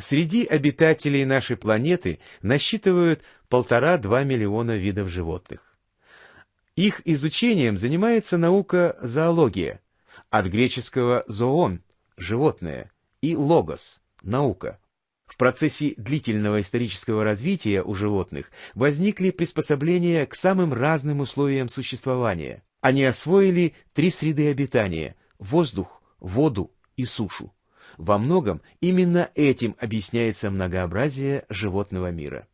Среди обитателей нашей планеты насчитывают полтора-два миллиона видов животных. Их изучением занимается наука зоология, от греческого «зоон» – животное, и «логос» – наука. В процессе длительного исторического развития у животных возникли приспособления к самым разным условиям существования. Они освоили три среды обитания – воздух, воду и сушу. Во многом именно этим объясняется многообразие животного мира.